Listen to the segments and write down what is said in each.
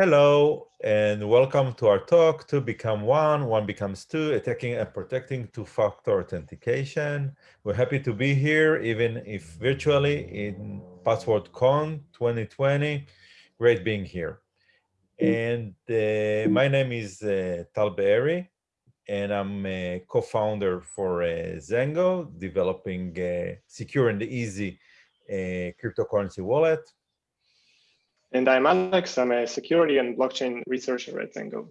Hello and welcome to our talk, Two Become One, One Becomes Two, Attacking and Protecting Two-Factor Authentication. We're happy to be here, even if virtually in PasswordCon 2020. Great being here. And uh, my name is uh, Tal Be'eri, and I'm a co-founder for uh, Zengo, developing a secure and easy uh, cryptocurrency wallet. And I'm Alex. I'm a security and blockchain researcher at Zengo.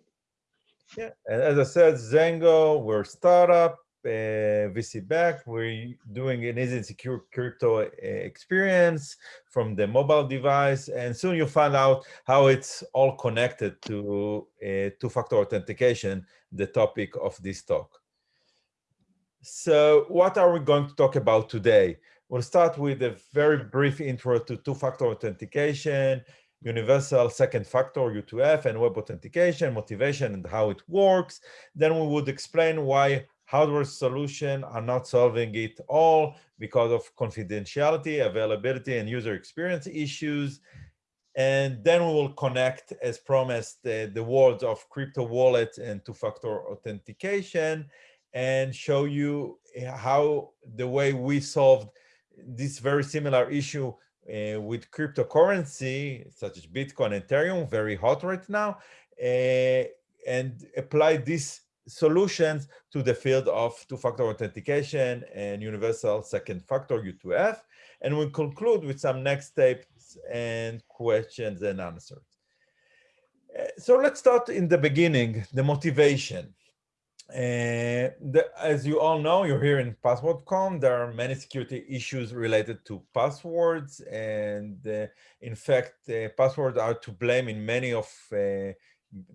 Yeah, and as I said, Zengo, we're a startup, uh, VC backed. We're doing an easy and secure crypto uh, experience from the mobile device. And soon you'll find out how it's all connected to uh, two-factor authentication, the topic of this talk. So what are we going to talk about today? We'll start with a very brief intro to two-factor authentication, universal second factor U2F and web authentication, motivation and how it works. Then we would explain why hardware solutions are not solving it all because of confidentiality, availability, and user experience issues. And then we will connect, as promised, the worlds of crypto wallets and two-factor authentication and show you how the way we solved this very similar issue uh, with cryptocurrency such as Bitcoin and Ethereum, very hot right now, uh, and apply these solutions to the field of two-factor authentication and universal second factor U2F. And we conclude with some next steps and questions and answers. Uh, so let's start in the beginning, the motivation. Uh, the, as you all know, you're here in PasswordCon. There are many security issues related to passwords. And uh, in fact, uh, passwords are to blame in many of uh,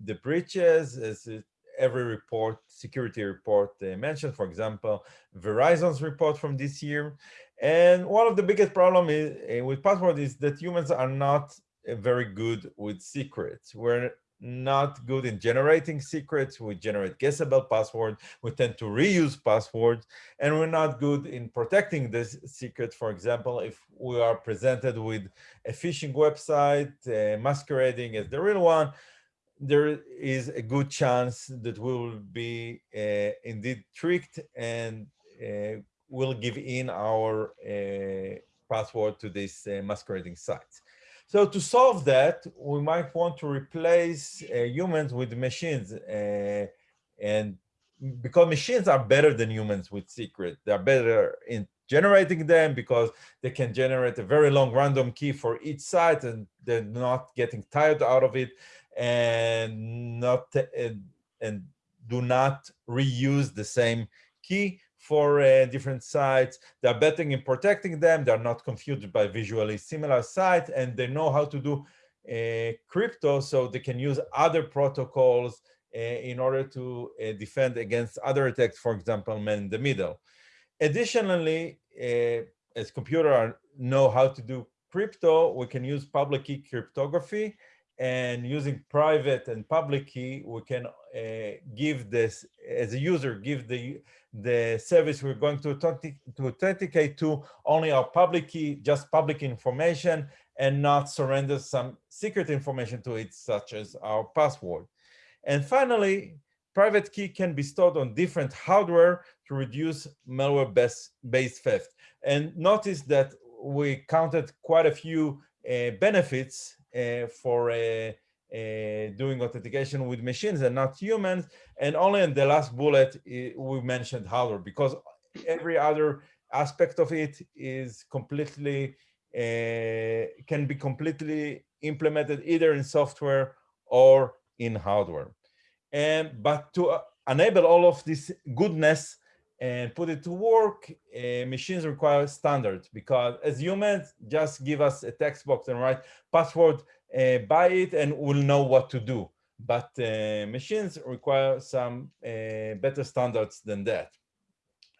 the breaches, as every report, security report uh, mentioned, for example, Verizon's report from this year. And one of the biggest problems uh, with password is that humans are not very good with secrets. We're not good in generating secrets. We generate guessable passwords. We tend to reuse passwords. And we're not good in protecting this secret. For example, if we are presented with a phishing website uh, masquerading as the real one, there is a good chance that we will be uh, indeed tricked and uh, will give in our uh, password to this uh, masquerading sites. So to solve that, we might want to replace uh, humans with machines. Uh, and because machines are better than humans with secret, they're better in generating them because they can generate a very long random key for each site and they're not getting tired out of it and not and, and do not reuse the same key for uh, different sites. They're betting in protecting them. They're not confused by visually similar sites, and they know how to do uh, crypto so they can use other protocols uh, in order to uh, defend against other attacks, for example, man in the middle. Additionally, uh, as computers know how to do crypto, we can use public key cryptography and using private and public key, we can uh, give this, as a user, give the, the service we're going to, to authenticate to only our public key, just public information, and not surrender some secret information to it, such as our password. And finally, private key can be stored on different hardware to reduce malware-based theft. And notice that we counted quite a few uh, benefits for uh, uh, doing authentication with machines and not humans. And only in the last bullet, we mentioned hardware because every other aspect of it is completely, can be completely implemented either in software or in hardware. And but to enable all of this goodness and put it to work, uh, machines require standards because as humans, just give us a text box and write password, uh, by it, and we'll know what to do. But uh, machines require some uh, better standards than that.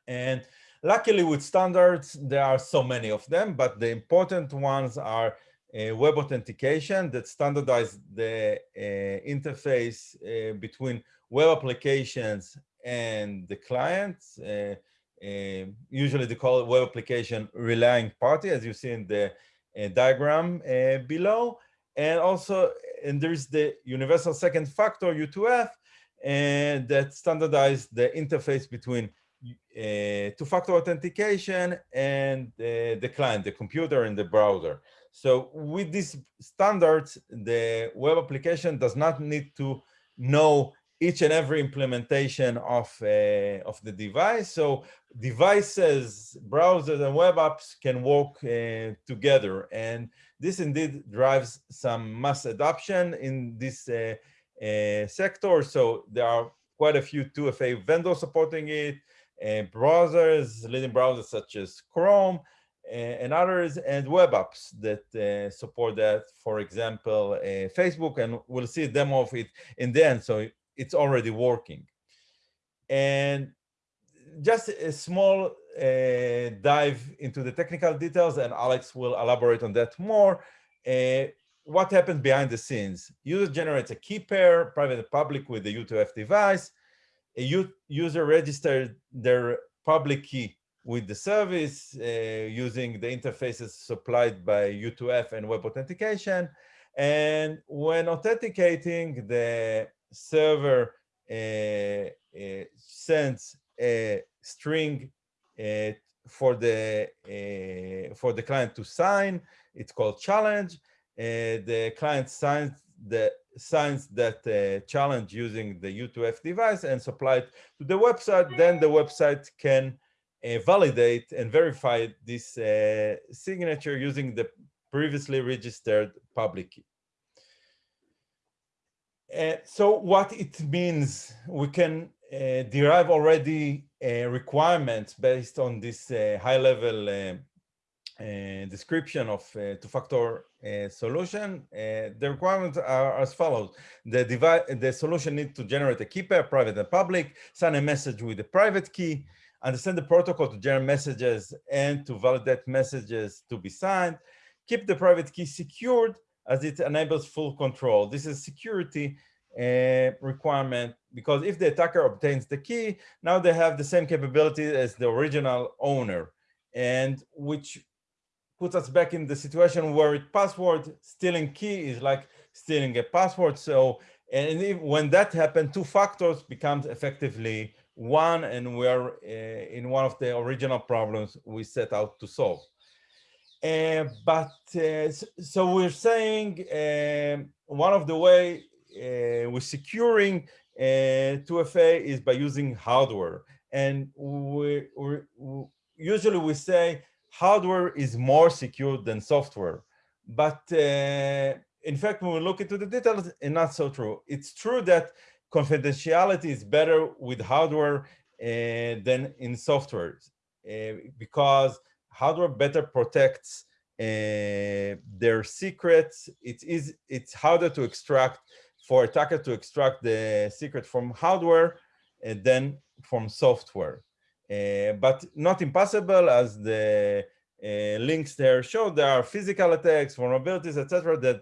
And luckily with standards, there are so many of them, but the important ones are uh, web authentication that standardize the uh, interface between web applications and the client. Uh, uh, usually they call it web application relying party, as you see in the uh, diagram below. And also and there's the universal second factor U2F, and that standardized the interface between uh, two-factor authentication and uh, the client, the computer and the browser. So with these standards, the web application does not need to know each and every implementation of, uh, of the device. So devices, browsers, and web apps can work uh, together. And this indeed drives some mass adoption in this uh, uh sector. So there are quite a few 2FA vendors supporting it, and browsers, leading browsers such as Chrome, and others, and web apps that uh, support that, for example, uh, Facebook, and we'll see a demo of it in the end, so it's already working. And just a small uh, dive into the technical details, and Alex will elaborate on that more. Uh, what happens behind the scenes? User generates a key pair, private and public, with the U2F device. A user registers their public key with the service uh, using the interfaces supplied by U2F and web authentication. And when authenticating, the server uh, uh, sends a string uh, for the uh, for the client to sign. It's called challenge. Uh, the client signs the signs that challenge using the U2F device and supply it to the website. Then the website can uh, validate and verify this uh, signature using the previously registered public key. Uh, so what it means, we can uh, derive already uh, requirements based on this uh, high-level description of two-factor solution. the requirements are as follows. The, device, the solution needs to generate a key pair, private and public, send a message with a private key, understand the protocol to generate messages and to validate messages to be signed, keep the private key secured as it enables full control. This is security uh, requirement because if the attacker obtains the key, now they have the same capability as the original owner and which puts us back in the situation where password stealing key is like stealing a password. So, and if, when that happens, two factors becomes effectively one, and we are uh, in one of the original problems we set out to solve. Uh, but uh, so we're saying um, one of the way uh, we're securing 2FA uh, is by using hardware. And we, we, usually we say hardware is more secure than software. But in fact, when we look into the details, it's not so true. It's true that confidentiality is better with hardware than in software because hardware better protects uh, their secrets. It is it's harder to extract for attacker to extract the secret from hardware and then from software. Uh, but not impossible as the uh, links there show there are physical attacks, vulnerabilities, etc. that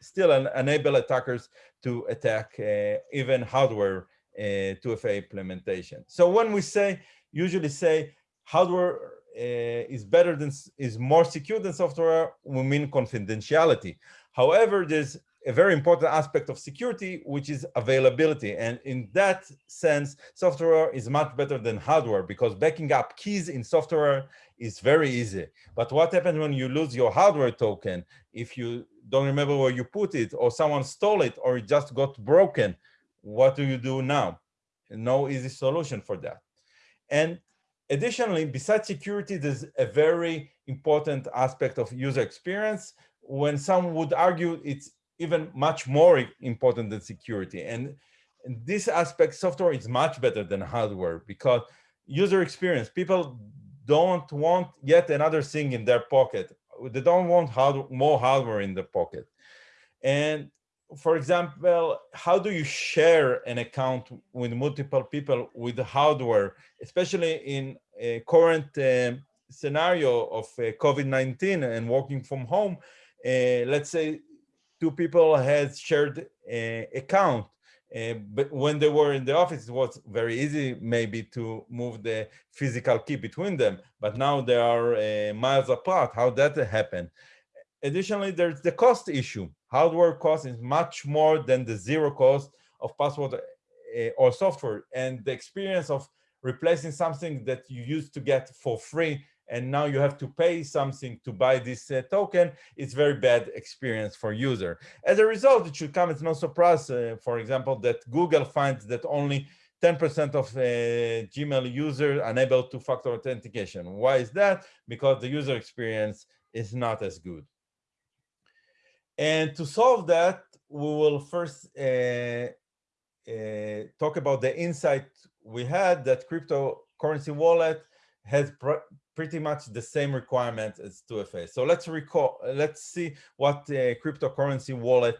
still enable attackers to attack uh, even hardware uh, 2FA implementation. So when we say, usually say hardware uh, Uh, is better than, is more secure than software, we mean confidentiality. However, there's a very important aspect of security, which is availability. And in that sense, software is much better than hardware because backing up keys in software is very easy. But what happens when you lose your hardware token? If you don't remember where you put it or someone stole it or it just got broken, what do you do now? No easy solution for that. And additionally, besides security, there's a very important aspect of user experience when some would argue it's even much more important than security. And, this aspect, software is much better than hardware because user experience, people don't want yet another thing in their pocket they don't want hard, more hardware in the pocket. And for example, how do you share an account with multiple people with hardware, especially in a current uh, scenario of uh, COVID-19 and working from home? Uh, let's say two people had shared uh, account uh, but when they were in the office, it was very easy maybe to move the physical key between them. But now they are uh, miles apart. How that happened? Additionally, there's the cost issue. Hardware cost is much more than the zero cost of password uh, or software. And the experience of replacing something that you used to get for free and now you have to pay something to buy this uh, token, it's very bad experience for user. As a result, it should come as no surprise, uh, for example, that Google finds that only 10% of uh, Gmail users unable two-factor authentication. Why is that? Because the user experience is not as good. And to solve that, we will first uh, uh, talk about the insight we had that cryptocurrency wallet has pr pretty much the same requirements as 2FA. So let's recall, let's see what the cryptocurrency wallet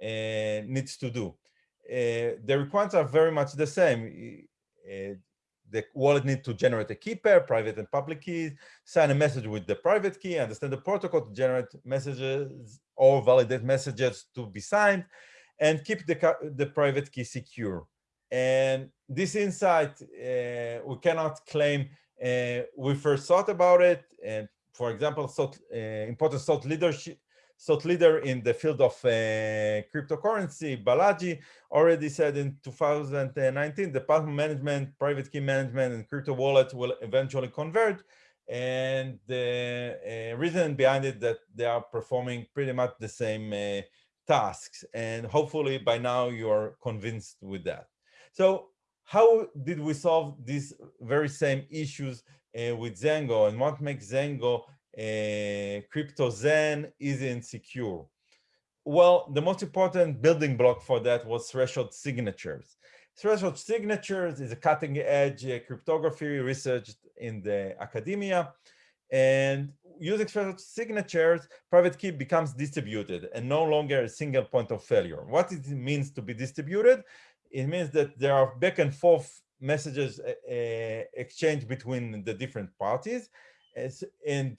uh, needs to do. Uh, the requirements are very much the same. The wallet needs to generate a key pair, private and public keys, sign a message with the private key, understand the protocol to generate messages or validate messages to be signed, and keep the, the private key secure. And this insight, uh, we cannot claim uh, we first thought about it. And for example, thought, uh, important thought leadership, thought leader in the field of uh, cryptocurrency, Balaji, already said in 2019, the password management, private key management, and crypto wallet will eventually converge. And the uh, reason behind it that they are performing pretty much the same uh, tasks. And hopefully by now you are convinced with that. So how did we solve these very same issues uh, with Zengo and what makes Zengo uh, crypto Zen easy and secure? Well, the most important building block for that was threshold signatures. Threshold signatures is a cutting edge uh, cryptography researched in the academia. And using threshold signatures, private key becomes distributed and no longer a single point of failure. What it means to be distributed? it means that there are back and forth messages uh, exchanged between the different parties. As, and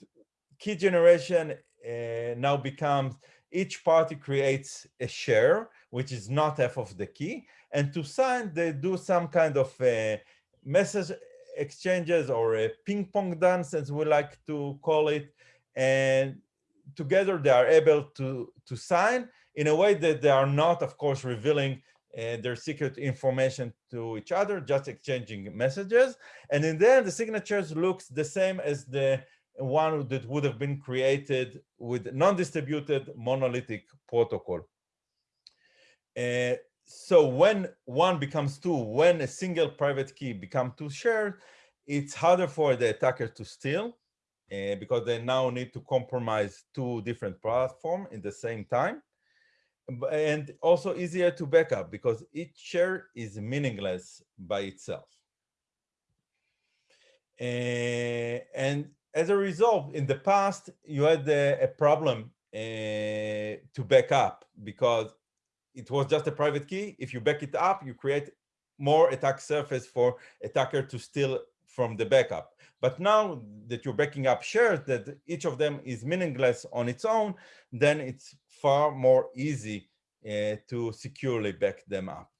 key generation uh, now becomes each party creates a share, which is not half of the key. And to sign, they do some kind of uh, message exchanges or a ping pong dance, as we like to call it. And together they are able to, to sign in a way that they are not, of course, revealing uh, their secret information to each other, just exchanging messages. And in the end, the signatures looks the same as the one that would have been created with non-distributed monolithic protocol. Uh, so when one becomes two, when a single private key becomes two shared, it's harder for the attacker to steal uh, because they now need to compromise two different platforms in the same time and also easier to back up because each share is meaningless by itself. Uh, and as a result, in the past, you had a, a problem uh, to back up because it was just a private key. If you back it up, you create more attack surface for attacker to steal from the backup. But now that you're backing up shares that each of them is meaningless on its own, then it's far more easy uh, to securely back them up.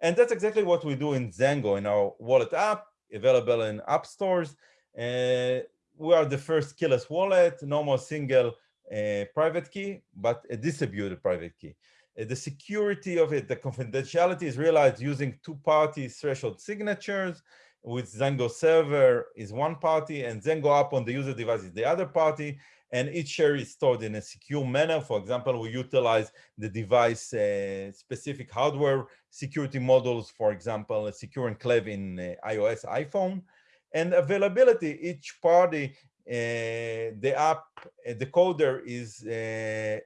And that's exactly what we do in Zengo in our wallet app, available in app stores. Uh, we are the first keyless wallet, no more single uh, private key, but a distributed private key. Uh, the security of it, the confidentiality is realized using two-party threshold signatures, with Zengo server is one party and Zengo app on the user device is the other party. And each share is stored in a secure manner. For example, we utilize the device uh, specific hardware security modules, for example, a secure enclave in uh, iOS, iPhone. And availability, each party, uh, the app, uh, the coder is uh,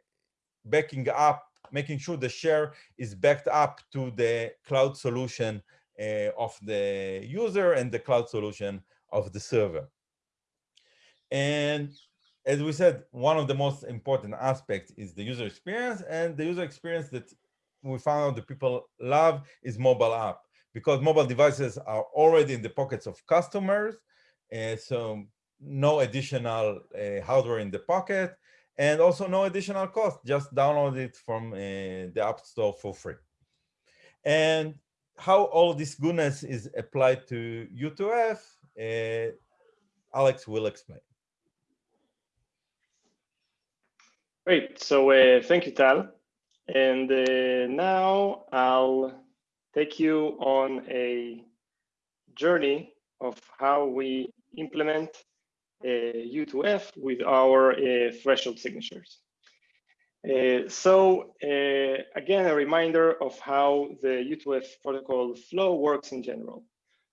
backing up, making sure the share is backed up to the cloud solution of the user and the cloud solution of the server. And as we said, one of the most important aspects is the user experience and the user experience that we found out that people love is mobile app because mobile devices are already in the pockets of customers. And so no additional uh, hardware in the pocket and also no additional cost, just download it from uh, the App Store for free. And how all this goodness is applied to U2F, uh, Alex will explain. Great. So uh, thank you, Tal. And uh, now I'll take you on a journey of how we implement uh, U2F with our uh, threshold signatures. Uh, so uh, again, a reminder of how the U2F protocol flow works in general.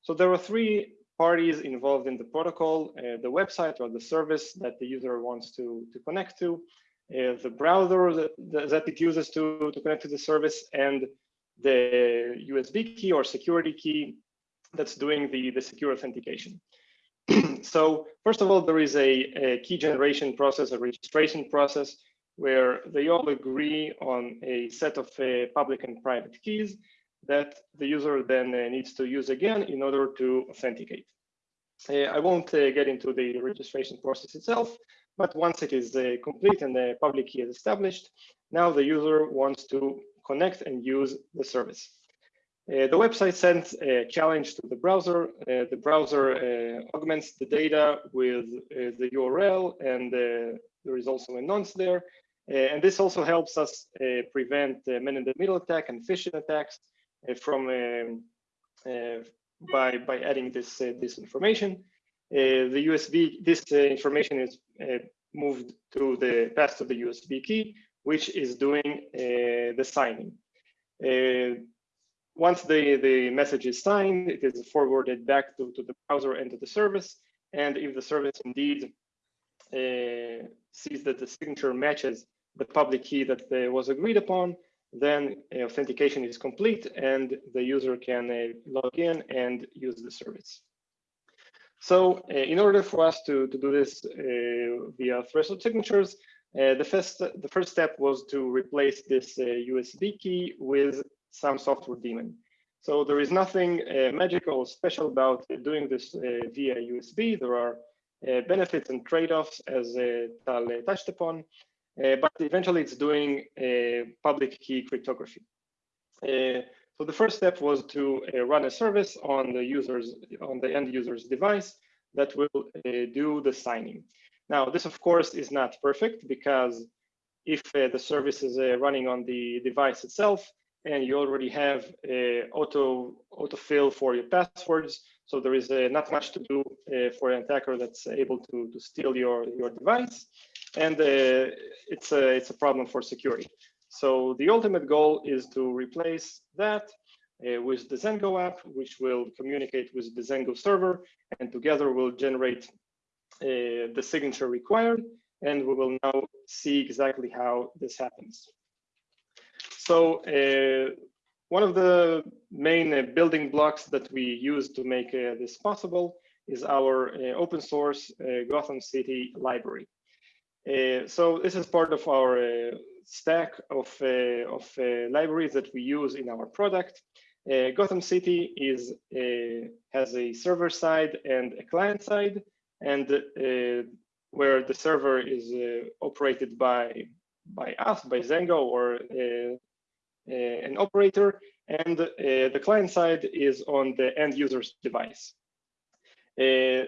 So there are three parties involved in the protocol, uh, the website or the service that the user wants to, to connect to, uh, the browser that, that it uses to, to connect to the service, and the USB key or security key that's doing the, the secure authentication. so first of all, there is a, a key generation process, a registration process, where they all agree on a set of uh, public and private keys that the user then uh, needs to use again in order to authenticate. Uh, I won't uh, get into the registration process itself, but once it is uh, complete and the public key is established, now the user wants to connect and use the service. Uh, the website sends a challenge to the browser. Uh, the browser uh, augments the data with uh, the URL, and uh, there is also a nonce there. Uh, and this also helps us prevent man-in-the-middle attack and phishing attacks from um, by by adding this this information. the USB this information is moved to the path to the USB key, which is doing the signing. Uh, once the, the message is signed, it is forwarded back to, to the browser and to the service. And if the service indeed uh, sees that the signature matches the public key that uh, was agreed upon, then uh, authentication is complete and the user can uh, log in and use the service. So uh, in order for us to, to do this uh, via threshold signatures, the, first, the first step was to replace this USB key with some software daemon. So there is nothing uh, magical or special about doing this uh, via USB. There are uh, benefits and trade-offs as uh, Tal touched upon, uh, but eventually it's doing uh, public key cryptography. so the first step was to run a service on the users on the end user's device that will do the signing. Now, this of course is not perfect because if the service is running on the device itself, and you already have a auto autofill for your passwords. So there is uh, not much to do uh, for an attacker that's able to, to steal your, your device. And uh, it's, a, it's a problem for security. So the ultimate goal is to replace that uh, with the Zengo app, which will communicate with the Zengo server, and together will generate uh, the signature required. And we will now see exactly how this happens. So uh, one of the main uh, building blocks that we use to make uh, this possible is our uh, open source uh, Gotham City library. Uh, so this is part of our stack of, of libraries that we use in our product. Gotham City is has a server side and a client side, and uh, where the server is uh, operated by by us, by Zengo, or uh, uh, an operator, and uh, the client side is on the end user's device. Uh,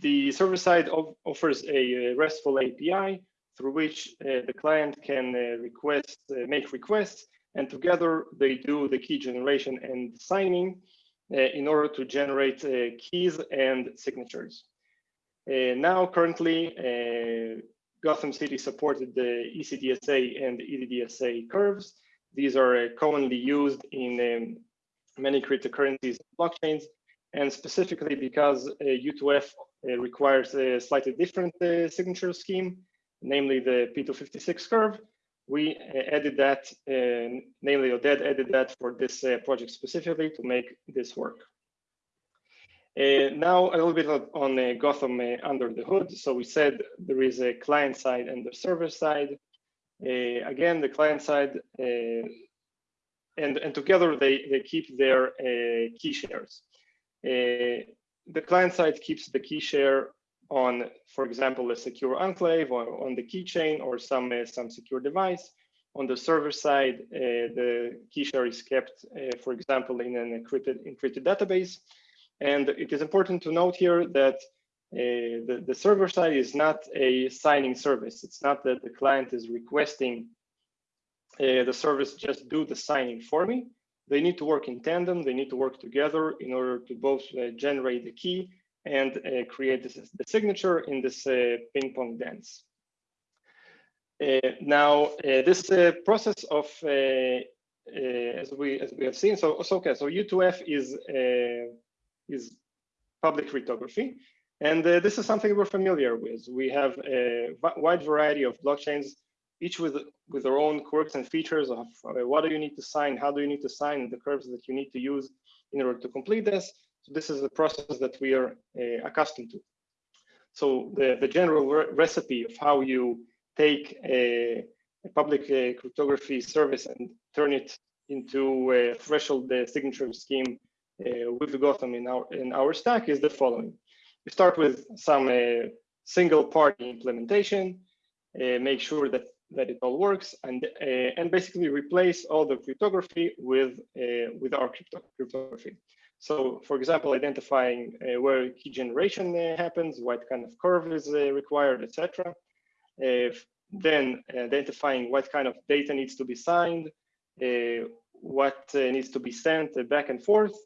the server side of, offers a RESTful API through which the client can request, make requests, and together they do the key generation and signing in order to generate keys and signatures. Uh, now, currently, uh, Gotham City supported the ECDSA and EDDSA curves, these are uh, commonly used in um, many cryptocurrencies and blockchains, and specifically because U2F uh, uh, requires a slightly different signature scheme, namely the P256 curve. We added that, namely Oded added that for this project specifically to make this work. Uh, now a little bit on uh, Gotham uh, under the hood. So we said there is a client side and the server side. Uh, again, the client side, uh, and, and together they, they keep their uh, key shares. the client side keeps the key share on, for example, a secure enclave or on the keychain or some, some secure device. On the server side, the key share is kept, for example, in an encrypted, encrypted database. And it is important to note here that uh, the, the server side is not a signing service. It's not that the client is requesting uh, the service just do the signing for me. They need to work in tandem. They need to work together in order to both uh, generate the key and uh, create this, the signature in this uh, ping pong dance. Uh, now, this process of as we as we have seen, so, so okay, so U2F is is public cryptography. And uh, this is something we're familiar with. We have a wide variety of blockchains, each with, with their own quirks and features of uh, what do you need to sign, how do you need to sign, the curves that you need to use in order to complete this. So this is the process that we are uh, accustomed to. So the, the general re recipe of how you take a, a public uh, cryptography service and turn it into a threshold uh, signature scheme uh, with Gotham in our in our stack is the following. We start with some uh, single party implementation, uh, make sure that that it all works, and and basically replace all the cryptography with with our crypto cryptography. So, for example, identifying uh, where key generation uh, happens, what kind of curve is uh, required, etc. then identifying what kind of data needs to be signed, what needs to be sent back and forth,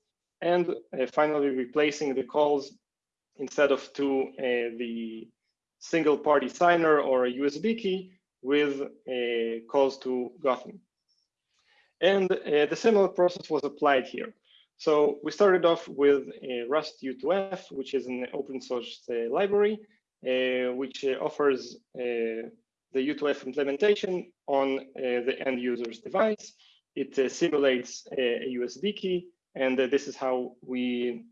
and uh, finally replacing the calls instead of to uh, the single party signer or a USB key with uh, calls to Gotham. And the similar process was applied here. So we started off with Rust U2F, which is an open source library, which offers the U2F implementation on uh, the end user's device. It uh, simulates a, USB key and uh, this is how we,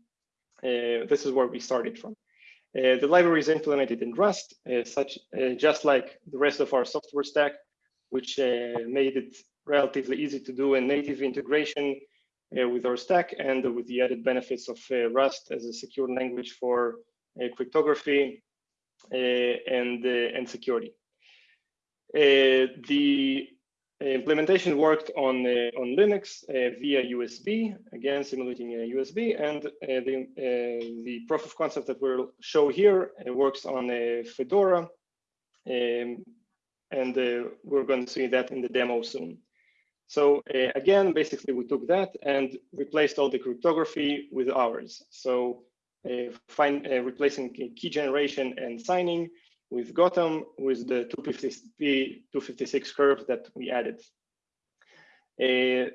uh, this is where we started from. Uh, the library is implemented in Rust, such just like the rest of our software stack, which made it relatively easy to do a native integration uh, with our stack and with the added benefits of uh, Rust as a secure language for cryptography and, and security. the implementation worked on uh, on Linux uh, via USB, again simulating a USB, and uh, the the proof of concept that we'll show here works on a Fedora, um, and we're going to see that in the demo soon. So uh, again, basically we took that and replaced all the cryptography with ours. So uh, find, uh, replacing key generation and signing Gotham with the 250, 256 curve that we added. Uh,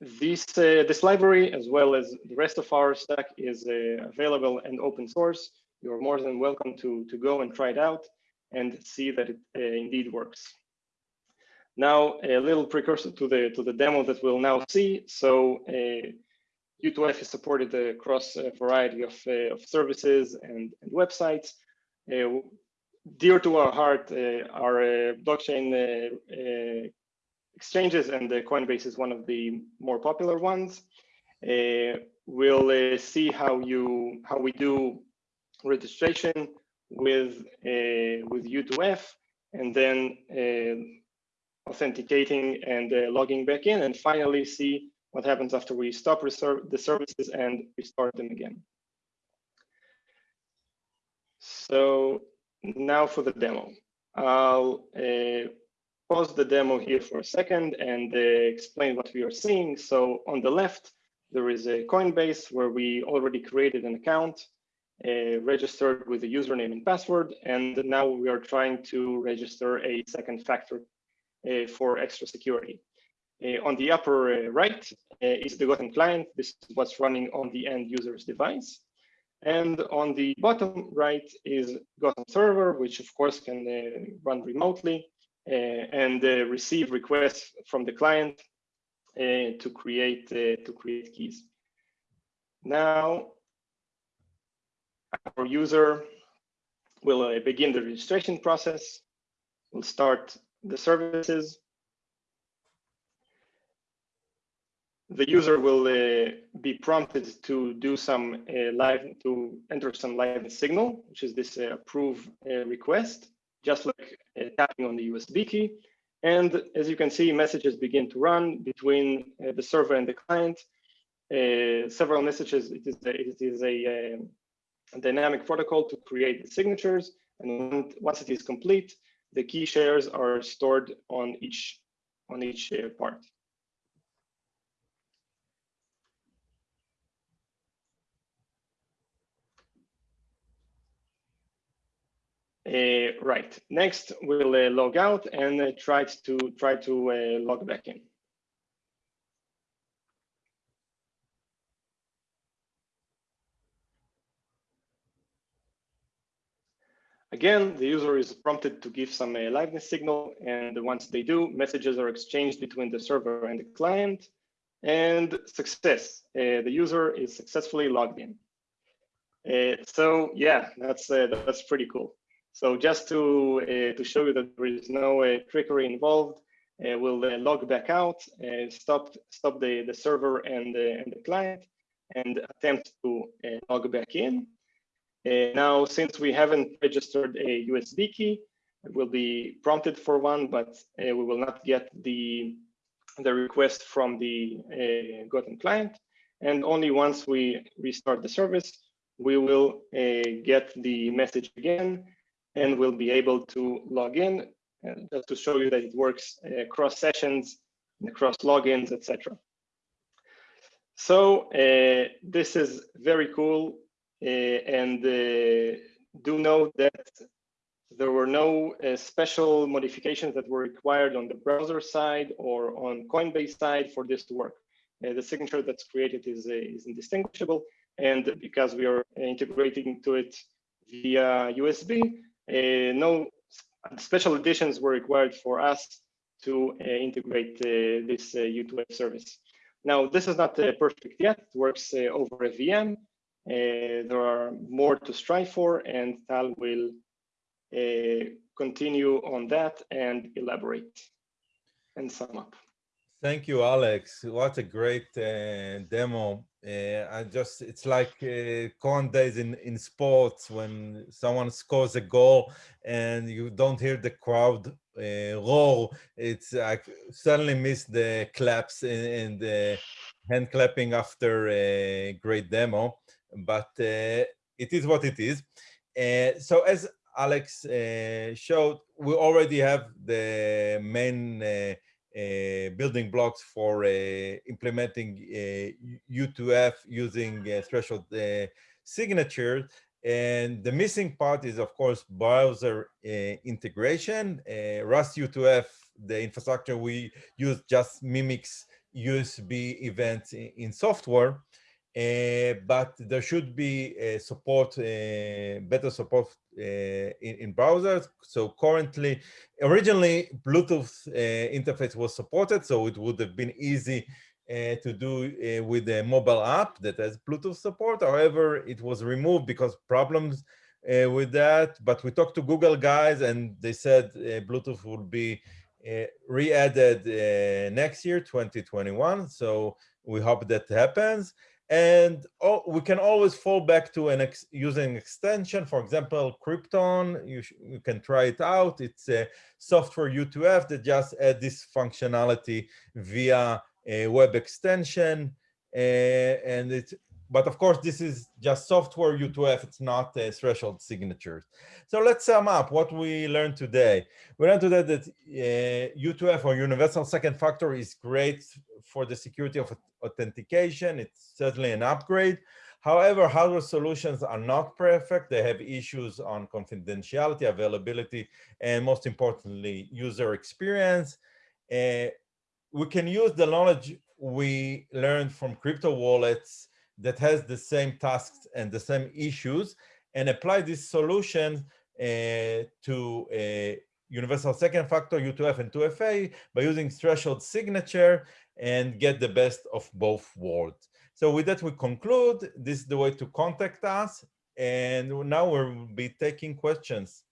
this, uh, this library, as well as the rest of our stack, is uh, available and open source. You're more than welcome to, to go and try it out and see that it uh, indeed works. Now, a little precursor to the, to the demo that we'll now see. So U2F uh, is supported across a variety of, uh, of services and, and websites. Uh, dear to our heart uh, are uh, blockchain uh, exchanges, and the Coinbase is one of the more popular ones. we'll see how you how we do registration with with U2F, and then authenticating and uh, logging back in and finally see what happens after we stop the services and restart them again. So now for the demo. I'll uh, pause the demo here for a second and uh, explain what we are seeing. So on the left, there is a Coinbase where we already created an account, uh, registered with a username and password, and now we are trying to register a second factor uh, for extra security. Uh, on the upper uh, right is the Gotham client. This is what's running on the end user's device. And on the bottom right is Gotham server, which of course can uh, run remotely uh, and uh, receive requests from the client uh, to create uh, to create keys. Now, our user will uh, begin the registration process. We'll start the services the user will uh, be prompted to do some uh, live, to enter some live signal, which is this uh, approve uh, request, just like uh, tapping on the USB key. And as you can see, messages begin to run between uh, the server and the client. several messages, it is, a, it is a, a dynamic protocol to create the signatures. And once it is complete, the key shares are stored on each on each part. Right. Next, we'll uh, log out and uh, try to try to uh, log back in. Again, the user is prompted to give some uh, liveness signal, and once they do, messages are exchanged between the server and the client, and success. Uh, the user is successfully logged in. Uh, so yeah, that's uh, that's pretty cool. So just to uh, to show you that there is no uh, trickery involved, we'll log back out, stop stop the the server and and the client, and attempt to log back in. Uh, now, since we haven't registered a USB key, we'll be prompted for one, but uh, we will not get the, the request from the uh, Gotham client. And only once we restart the service, we will uh, get the message again, and we'll be able to log in, and just to show you that it works across sessions, and across logins, etc. So uh, this is very cool. Uh, and uh, do note that there were no uh, special modifications that were required on the browser side or on Coinbase side for this to work. the signature that's created is, is indistinguishable. And because we are integrating to it via USB, no special additions were required for us to uh, integrate uh, this uh, U2F service. Now, this is not perfect yet. It works over a VM, uh, there are more to strive for, and Tal will uh, continue on that and elaborate and sum up. Thank you, Alex. What a great uh, demo. Uh, I just, it's like uh, con days in, in sports when someone scores a goal and you don't hear the crowd uh, roar. It's like suddenly miss the claps and, the hand clapping after a great demo but uh, it is what it is. Uh, so as Alex uh, showed, we already have the main Eh, building blocks for eh, implementing eh, U2F using threshold signatures. And the missing part is, of course, browser integration. Rust U2F, the infrastructure we use just mimics USB events in, in software. Uh, but there should be uh, support, uh, better support uh, in, in, browsers. So currently, originally Bluetooth uh, interface was supported, so it would have been easy uh, to do with a mobile app that has Bluetooth support. However, it was removed because problems with that. But we talked to Google guys and they said Bluetooth will be re-added next year, 2021. So we hope that happens. And oh, we can always fall back to an ex using extension. For example, Krypton, you, you can try it out. It's a software U2F that just add this functionality via a web extension. Uh, and it's but of course, this is just software U2F. It's not a threshold signatures. So let's sum up what we learned today. We learned today that uh, U2F or universal second factor is great for the security of authentication. It's certainly an upgrade. However, hardware solutions are not perfect. They have issues on confidentiality, availability, and most importantly, user experience. Uh, we can use the knowledge we learned from crypto wallets that has the same tasks and the same issues and apply this solution uh, to a universal second factor, U2F and 2FA by using threshold signature and get the best of both worlds. So with that, we conclude. This is the way to contact us. And now we'll be taking questions.